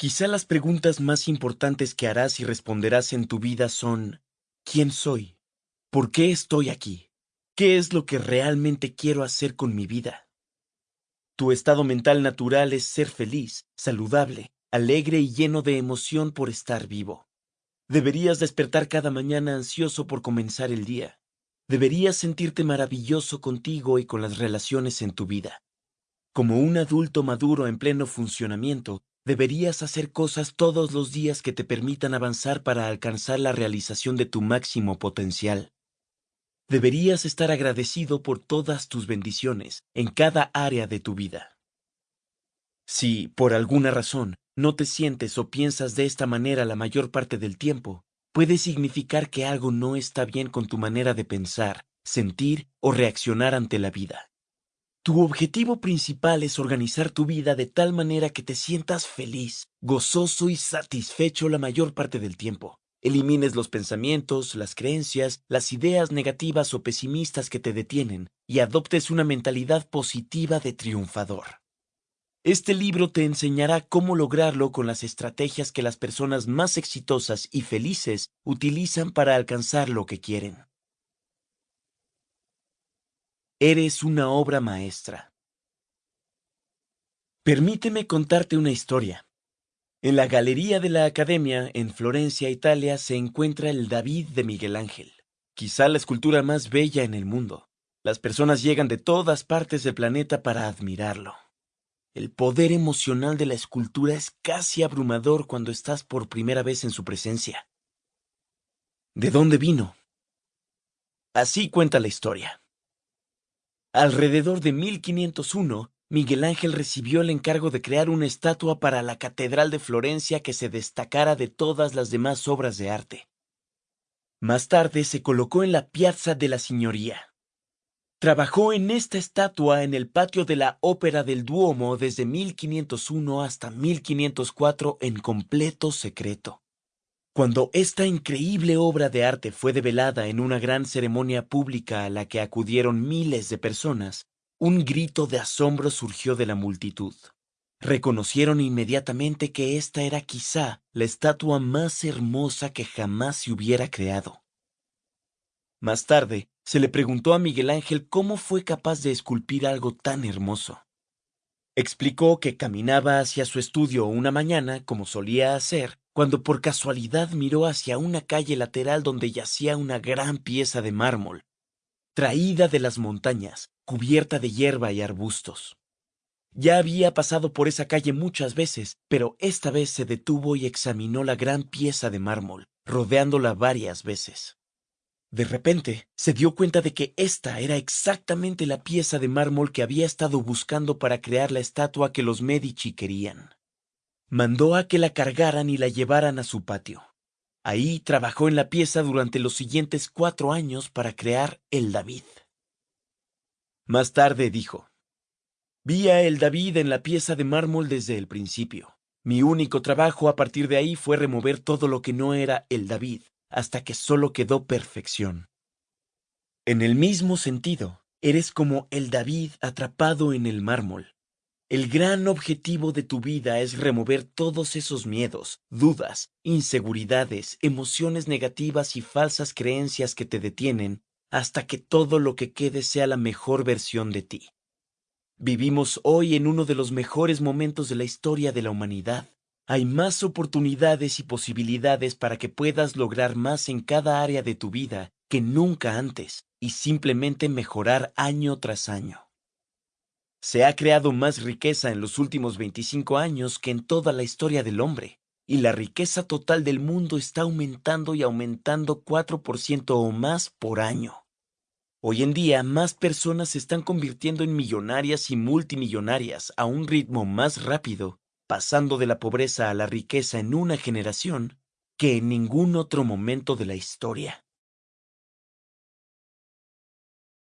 Quizá las preguntas más importantes que harás y responderás en tu vida son ¿quién soy? ¿Por qué estoy aquí? ¿Qué es lo que realmente quiero hacer con mi vida? Tu estado mental natural es ser feliz, saludable, alegre y lleno de emoción por estar vivo. Deberías despertar cada mañana ansioso por comenzar el día. Deberías sentirte maravilloso contigo y con las relaciones en tu vida. Como un adulto maduro en pleno funcionamiento, deberías hacer cosas todos los días que te permitan avanzar para alcanzar la realización de tu máximo potencial. Deberías estar agradecido por todas tus bendiciones en cada área de tu vida. Si, por alguna razón, no te sientes o piensas de esta manera la mayor parte del tiempo, puede significar que algo no está bien con tu manera de pensar, sentir o reaccionar ante la vida. Tu objetivo principal es organizar tu vida de tal manera que te sientas feliz, gozoso y satisfecho la mayor parte del tiempo. Elimines los pensamientos, las creencias, las ideas negativas o pesimistas que te detienen y adoptes una mentalidad positiva de triunfador. Este libro te enseñará cómo lograrlo con las estrategias que las personas más exitosas y felices utilizan para alcanzar lo que quieren. Eres una obra maestra. Permíteme contarte una historia. En la Galería de la Academia, en Florencia, Italia, se encuentra el David de Miguel Ángel, quizá la escultura más bella en el mundo. Las personas llegan de todas partes del planeta para admirarlo. El poder emocional de la escultura es casi abrumador cuando estás por primera vez en su presencia. ¿De dónde vino? Así cuenta la historia. Alrededor de 1501, Miguel Ángel recibió el encargo de crear una estatua para la Catedral de Florencia que se destacara de todas las demás obras de arte. Más tarde se colocó en la Piazza de la Signoria, Trabajó en esta estatua en el patio de la Ópera del Duomo desde 1501 hasta 1504 en completo secreto. Cuando esta increíble obra de arte fue develada en una gran ceremonia pública a la que acudieron miles de personas, un grito de asombro surgió de la multitud. Reconocieron inmediatamente que esta era quizá la estatua más hermosa que jamás se hubiera creado. Más tarde, se le preguntó a Miguel Ángel cómo fue capaz de esculpir algo tan hermoso. Explicó que caminaba hacia su estudio una mañana, como solía hacer, cuando por casualidad miró hacia una calle lateral donde yacía una gran pieza de mármol, traída de las montañas, cubierta de hierba y arbustos. Ya había pasado por esa calle muchas veces, pero esta vez se detuvo y examinó la gran pieza de mármol, rodeándola varias veces. De repente, se dio cuenta de que esta era exactamente la pieza de mármol que había estado buscando para crear la estatua que los Medici querían. Mandó a que la cargaran y la llevaran a su patio. Ahí trabajó en la pieza durante los siguientes cuatro años para crear el David. Más tarde dijo, Vi a el David en la pieza de mármol desde el principio. Mi único trabajo a partir de ahí fue remover todo lo que no era el David hasta que solo quedó perfección. En el mismo sentido, eres como el David atrapado en el mármol. El gran objetivo de tu vida es remover todos esos miedos, dudas, inseguridades, emociones negativas y falsas creencias que te detienen hasta que todo lo que quede sea la mejor versión de ti. Vivimos hoy en uno de los mejores momentos de la historia de la humanidad. Hay más oportunidades y posibilidades para que puedas lograr más en cada área de tu vida que nunca antes y simplemente mejorar año tras año. Se ha creado más riqueza en los últimos 25 años que en toda la historia del hombre, y la riqueza total del mundo está aumentando y aumentando 4% o más por año. Hoy en día, más personas se están convirtiendo en millonarias y multimillonarias a un ritmo más rápido pasando de la pobreza a la riqueza en una generación que en ningún otro momento de la historia.